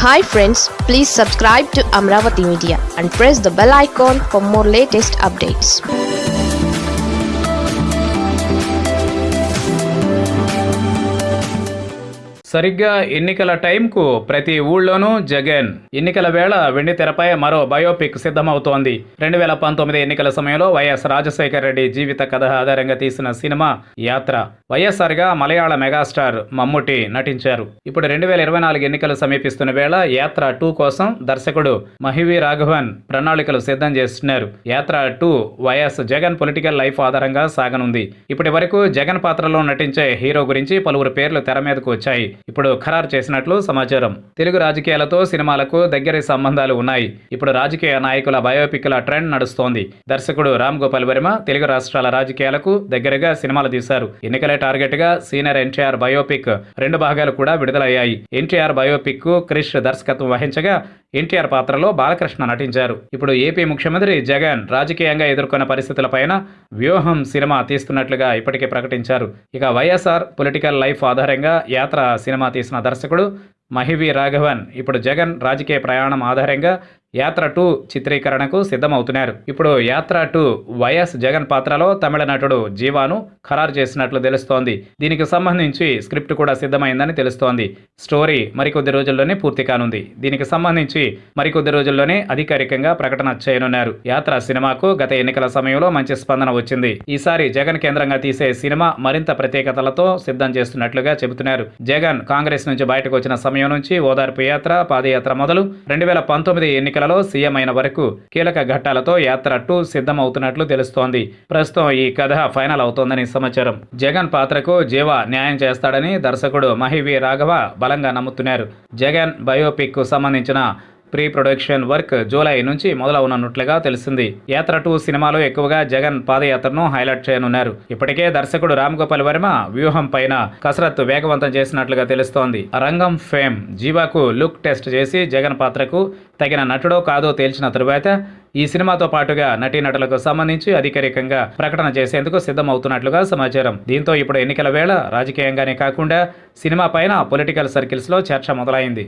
Hi friends, please subscribe to Amravati Media and press the bell icon for more latest updates. సరిగ్గా ఎన్నికల టైంకు ప్రతి ఊళ్ళోనూ జగన్. ఎన్నికల వేళ వెండి తెరపై మరో బయోపిక్ సిద్ధమవుతోంది. రెండు వేల పంతొమ్మిది ఎన్నికల సమయంలో వైఎస్ రాజశేఖర రెడ్డి జీవిత కథ ఆధారంగా తీసిన సినిమా యాత్ర. వైఎస్ఆర్గా మలయాళ మెగాస్టార్ మమ్ముటి నటించారు. ఇప్పుడు రెండు వేల ఇరవై నాలుగు ఎన్నికలు సమీపిస్తున్న వేళ యాత్ర టూ కోసం దర్శకుడు మహివి రాఘవన్ ప్రణాళికలు సిద్ధం చేస్తున్నారు. యాత్ర two YS Jagan political life ఆధారంగా సాగనుంది. ఇప్పటి వరకు జగన్ పాత్రలో నటించే హీరో గురించి పలువురు పేర్లు తెర మీదకు వచ్చాయి. ఇప్పుడు ఖరారు చేసినట్లు సమాచారం. తెలుగు రాజకీయాలతో సినిమాలకు దగ్గరి సంబంధాలు ఉన్నాయి. ఇప్పుడు రాజకీయ నాయకుల బయోపిక్ల ట్రెండ్ నడుస్తోంది. దర్శకుడు రామ్ గోపాల్ వర్మ తెలుగు రాష్ట్రాల రాజకీయాలకు దగ్గరగా సినిమాలు తీశారు. ఎన్నికలే టార్గెట్గా సీనియర్ ఎన్టీఆర్ బయోపిక్ రెండు భాగాలు కూడా విడుదలయ్యాయి. ఎన్టీఆర్ బయోపిక్కు క్రిష్ దర్శకత్వం వహించగా ఎన్టీఆర్ పాత్రలో బాలకృష్ణ నటించారు. ఇప్పుడు ఏపీ ముఖ్యమంత్రి జగన్ రాజకీయంగా ఎదుర్కొన్న పరిస్థితులపైన వ్యూహం సినిమా తీస్తున్నట్లుగా ఇప్పటికే ప్రకటించారు. ఇక వైఎస్ఆర్ పొలిటికల్ లైఫ్ ఆధారంగా యాత్ర సినిమా తీసిన దర్శకుడు మహివి రాఘవన్. ఇప్పుడు జగన్ రాజకీయ ప్రయాణం ఆధారంగా యాత్ర టూ చిత్రీకరణకు సిద్ధమవుతున్నారు. ఇప్పుడు యాత్ర టూ వైఎస్ జగన్ పాత్రలో తమిళ నటుడు జీవాను ఖరారు చేసినట్లు తెలుస్తోంది. దీనికి సంబంధించి స్క్రిప్ట్ కూడా సిద్ధమైందని తెలుస్తోంది. స్టోరీ మరికొద్ది రోజుల్లోనే పూర్తి కానుంది. దీనికి సంబంధించి మరికొద్ది రోజుల్లోనే అధికారికంగా ప్రకటన చేయనున్నారు. యాత్ర సినిమాకు గత ఎన్నికల సమయంలో మంచి స్పందన వచ్చింది. ఈసారి జగన్ కేంద్రంగా తీసే సినిమా మరింత ప్రత్యేకతలతో సిద్ధం చేస్తున్నట్లుగా చెబుతున్నారు. జగన్ కాంగ్రెస్ నుంచి బయటకు వచ్చిన సమయం నుంచి ఓదార్పు యాత్ర పాదయాత్ర మొదలు రెండు వేల పంతొమ్మిది ఎన్నికల ఎన్నికలలో సీఎం అయిన వరకు కీలక ఘట్టాలతో యాత్ర టూ సిద్ధమవుతున్నట్లు తెలుస్తోంది. ప్రస్తుతం ఈ కథ ఫైనల్ అవుతోందని సమాచారం. జగన్ పాత్రకు జీవ న్యాయం చేస్తాడని దర్శకుడు మహివి రాఘవ బలంగా నమ్ముతున్నారు. జగన్ బయోపిక్కు సంబంధించిన ప్రీ ప్రొడక్షన్ వర్క్ జూలై నుంచి మొదలవనున్నట్లుగా తెలిసింది. యాత్ర టూ సినిమాలో ఎక్కువగా జగన్ పాదయాత్రను హైలైట్ చేయనున్నారు. ఇప్పటికే దర్శకుడు రామ్ గోపాల్ వర్మ వ్యూహం పైన కసరత్తు వేగవంతం చేసినట్లుగా తెలుస్తోంది. రంగం ఫేమ్ జీవాకు లుక్ టెస్ట్ చేసి జగన్ పాత్రకు తగిన నటుడో కాదో తేల్చిన తరువాత ఈ సినిమాతో పాటుగా నటీనటులకు సంబంధించి అధికారికంగా ప్రకటన చేసేందుకు సిద్ధమవుతున్నట్లుగా సమాచారం. దీంతో ఇప్పుడు ఎన్నికల వేళ రాజకీయంగానే కాకుండా సినిమా పైన పొలిటికల్ సర్కిల్స్లో చర్చ మొదలైంది.